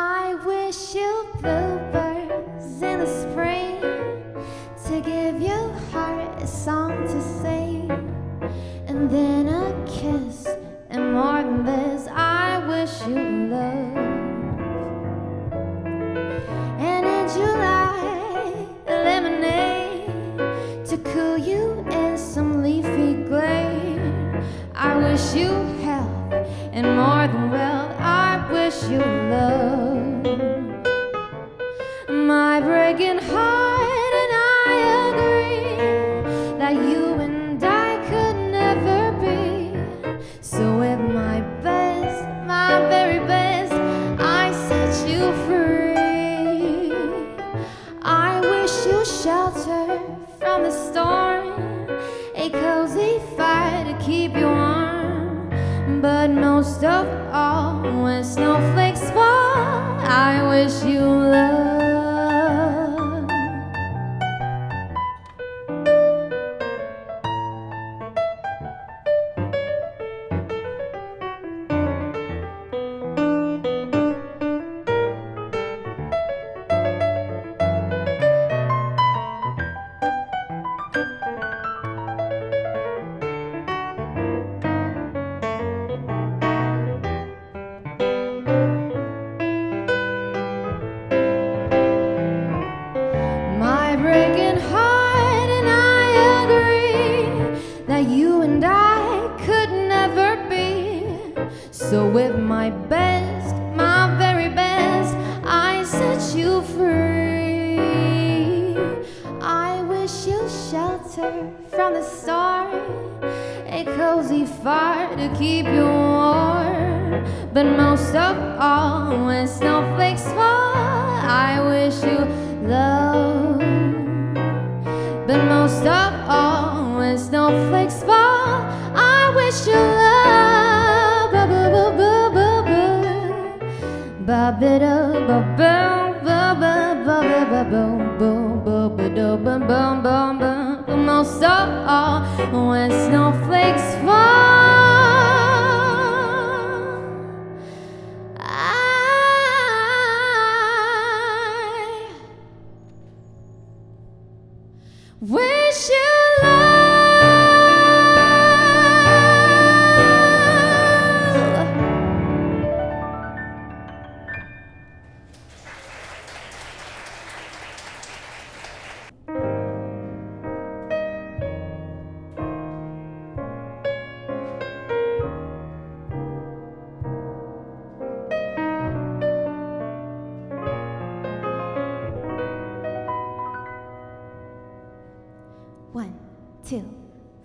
I wish you bluebirds in the spring to give your heart a song to sing, and then a best, my very best, I set you free. I wish you shelter from the storm, a cozy fire to keep you warm. But most of all, when snowflakes fall, I wish you love. But most of all, when snowflakes fall, I wish you Ba ba da ba ba ba ba ba ba ba boom boom ba da bum bum bum bum. But most of all, when snowflakes fall.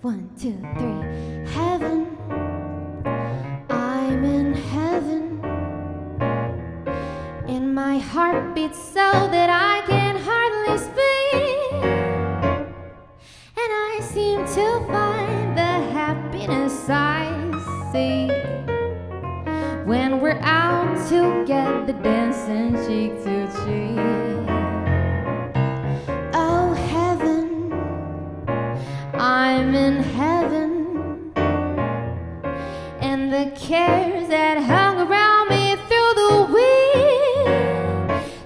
One, two, three. Heaven, I'm in heaven. And my heart beats so that I can hardly speak. And I seem to find the happiness I see when we're out together dancing cheek to cheek. In heaven, and the cares that hung around me through the week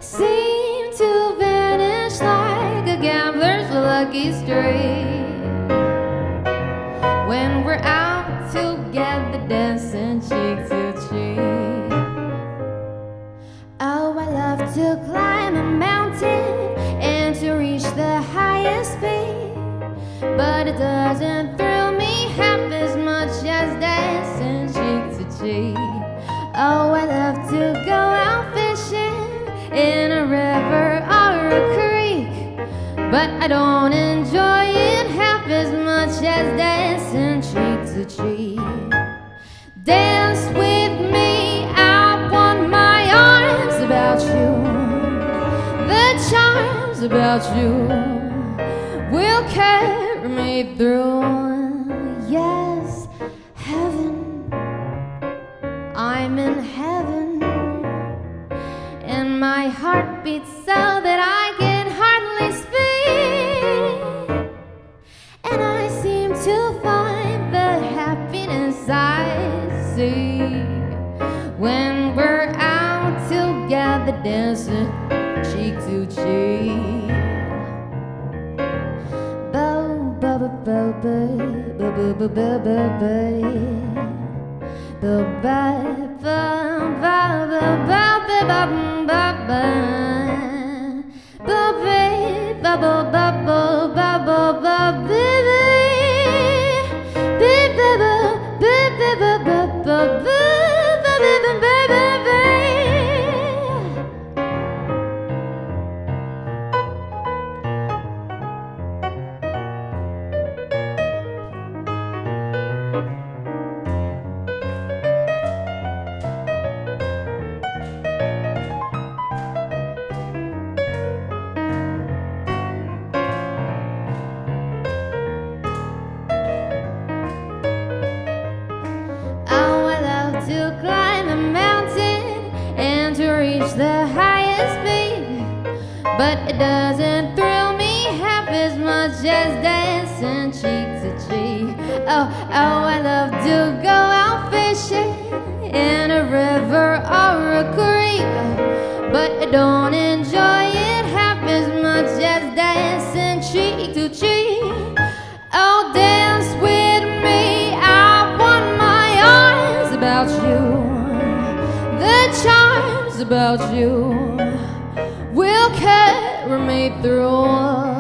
seem to vanish like a gambler's lucky streak. When we're out together dancing cheek to cheek. Oh, I love to climb a mountain doesn't thrill me half as much as dancing cheek to cheek. Oh, I love to go out fishing in a river or a creek. But I don't enjoy it half as much as dancing cheek to cheek. Dance with me, I want my arms about you. The charms about you through bow, bow, bow, bow, bow, bow, bow, bow. Bow, babe, bow, bow, bow, bow, bow, bow, bow, baby. Baby, bow, baby, don't enjoy it half as much as dancing cheek to cheek. Oh, dance with me. I want my arms about you. The charms about you will carry me through.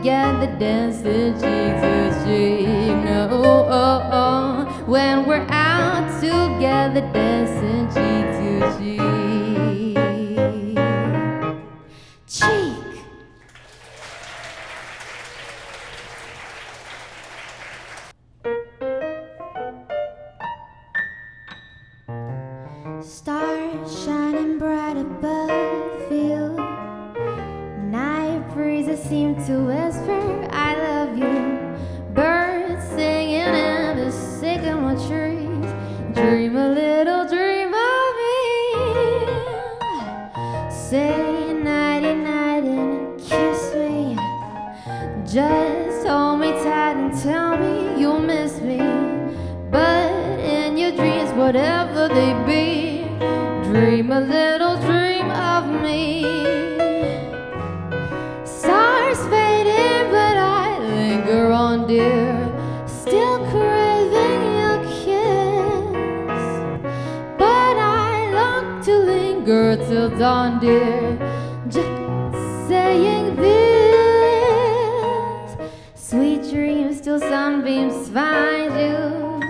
Together, dancing cheek to cheek. No, oh, oh, oh. when we're out together, dancing cheek till dawn, dear. Just saying this. Sweet dreams till sunbeams find you.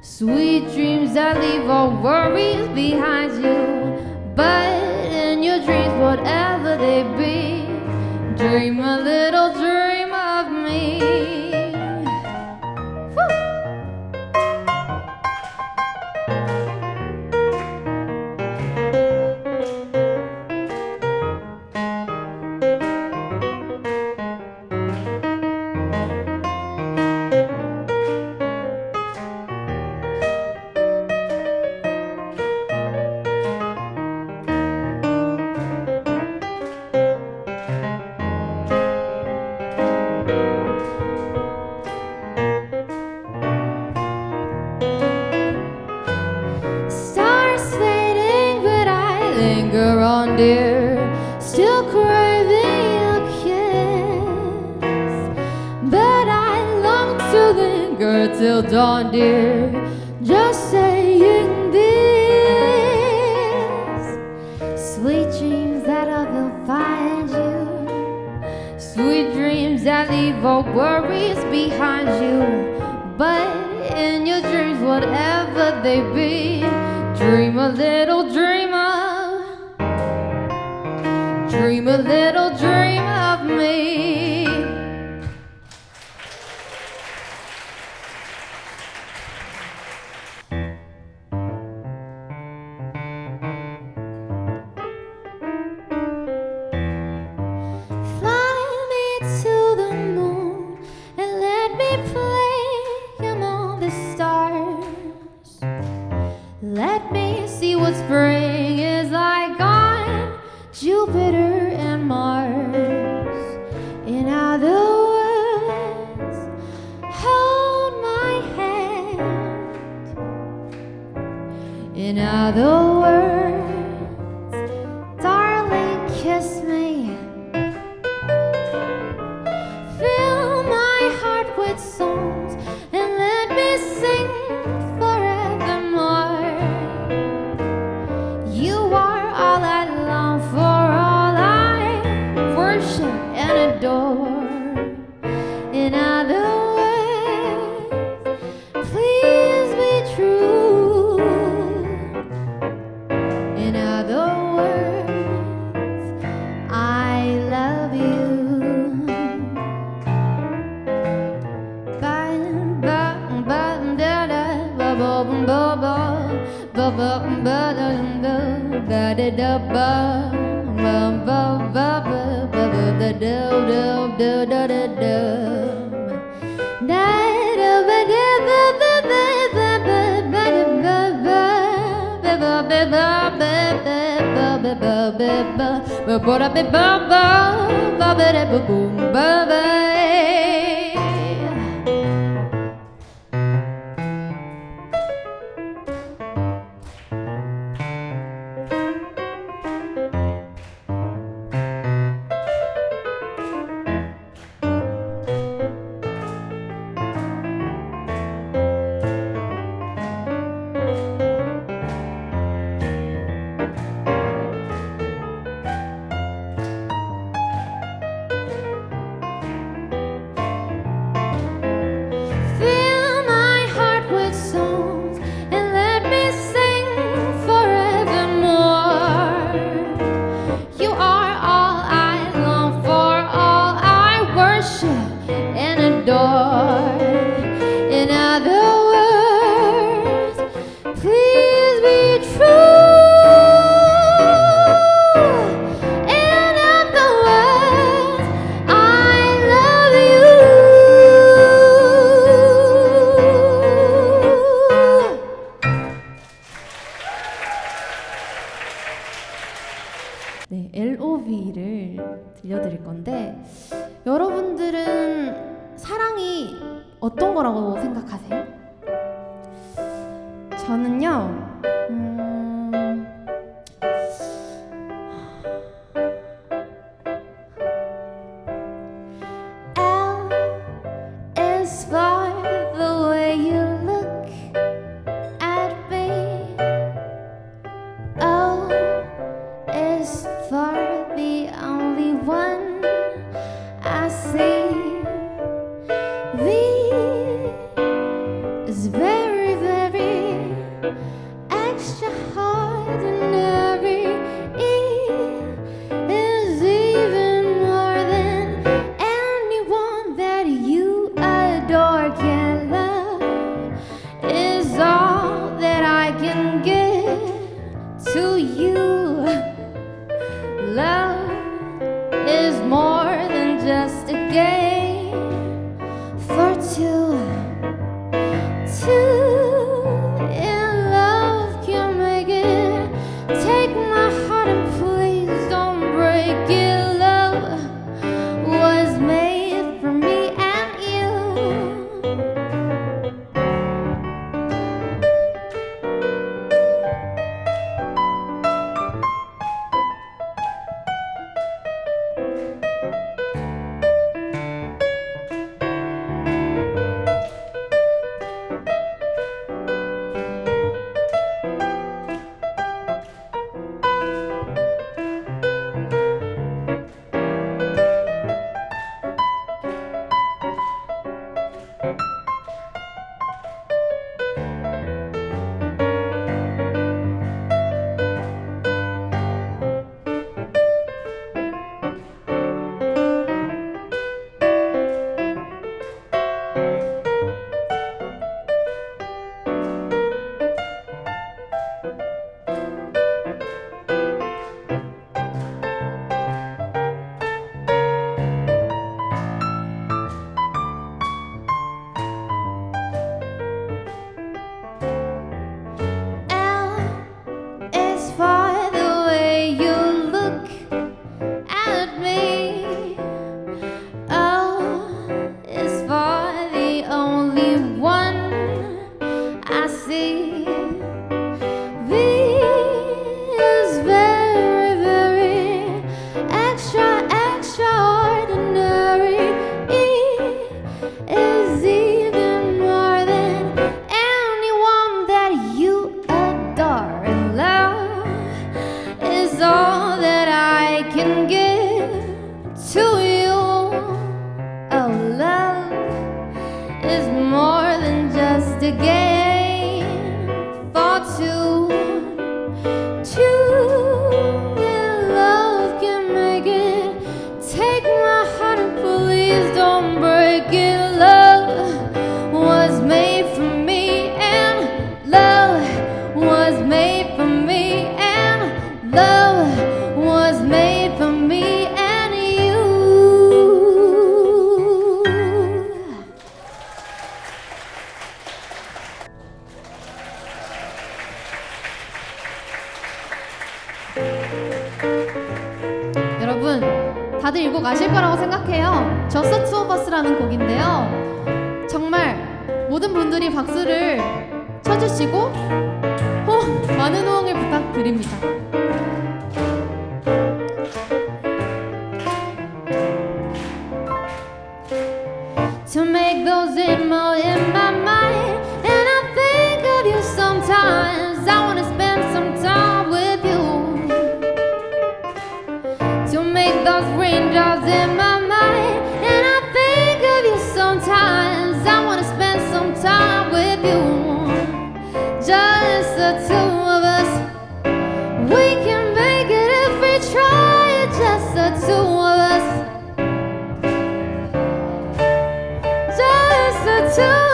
Sweet dreams that leave all worries behind you. But in your dreams, whatever they be, dream a little dream till dawn, dear. Just saying this. Sweet dreams that I will find you. Sweet dreams that leave all worries behind you. But in your dreams, whatever they be, dream a little dream of, dream a little dream of me. In other words, Bye. 네, LOV를 들려드릴 건데 여러분들은 사랑이 어떤 거라고 생각하세요? 저는요. 음, I 여러분 다들 이 곡 아실 거라고 생각해요. 저스 투 오버스라는 곡인데요. 정말 모든 분들이 박수를 쳐주시고 많은 호응을 부탁드립니다. to